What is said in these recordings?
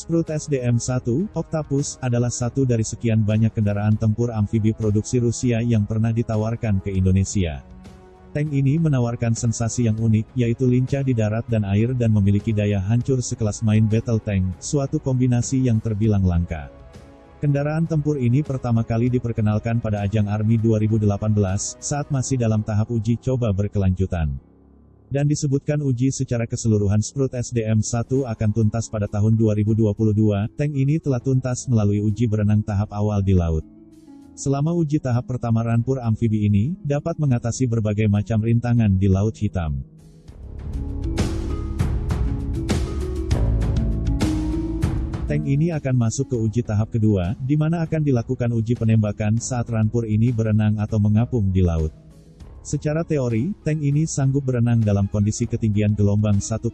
Sprut SDM-1, Octopus, adalah satu dari sekian banyak kendaraan tempur amfibi produksi Rusia yang pernah ditawarkan ke Indonesia. Tank ini menawarkan sensasi yang unik, yaitu lincah di darat dan air dan memiliki daya hancur sekelas main battle tank, suatu kombinasi yang terbilang langka. Kendaraan tempur ini pertama kali diperkenalkan pada ajang Army 2018, saat masih dalam tahap uji coba berkelanjutan. Dan disebutkan uji secara keseluruhan Sprut SDM-1 akan tuntas pada tahun 2022, tank ini telah tuntas melalui uji berenang tahap awal di laut. Selama uji tahap pertama rampur amfibi ini, dapat mengatasi berbagai macam rintangan di Laut Hitam. Tank ini akan masuk ke uji tahap kedua, di mana akan dilakukan uji penembakan saat rampur ini berenang atau mengapung di laut. Secara teori, tank ini sanggup berenang dalam kondisi ketinggian gelombang 1,25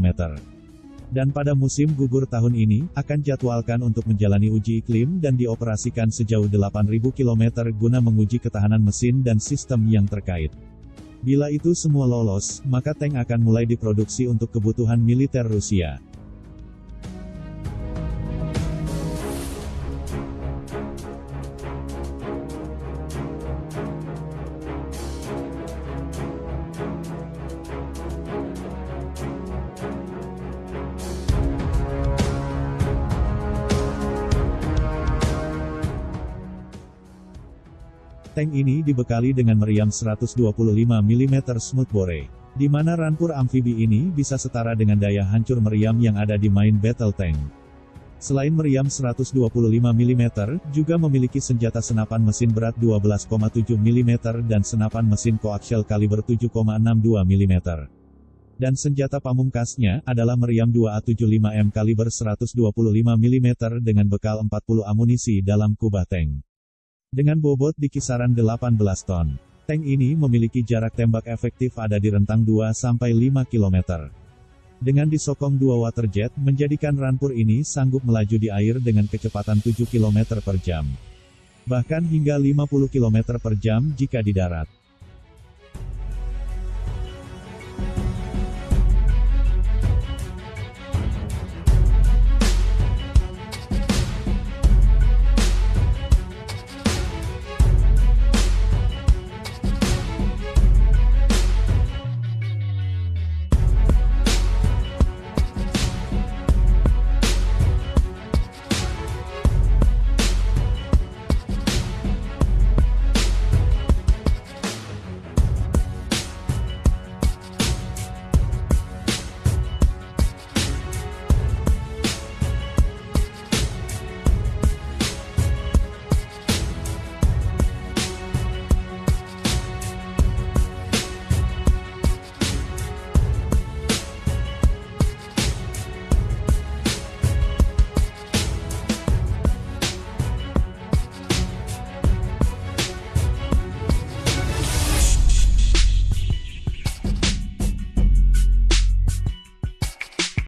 meter. Dan pada musim gugur tahun ini, akan jadwalkan untuk menjalani uji iklim dan dioperasikan sejauh 8.000 km guna menguji ketahanan mesin dan sistem yang terkait. Bila itu semua lolos, maka tank akan mulai diproduksi untuk kebutuhan militer Rusia. Tank ini dibekali dengan meriam 125 mm smoothbore, di mana rampur amfibi ini bisa setara dengan daya hancur meriam yang ada di main battle tank. Selain meriam 125 mm, juga memiliki senjata senapan mesin berat 12,7 mm dan senapan mesin koaksial kaliber 7,62 mm. Dan senjata pamungkasnya adalah meriam 2A75M kaliber 125 mm dengan bekal 40 amunisi dalam kubah tank. Dengan bobot di kisaran 18 ton, tank ini memiliki jarak tembak efektif ada di rentang 2-5 km. Dengan disokong dua waterjet, menjadikan rampur ini sanggup melaju di air dengan kecepatan 7 km per jam. Bahkan hingga 50 km per jam jika di darat.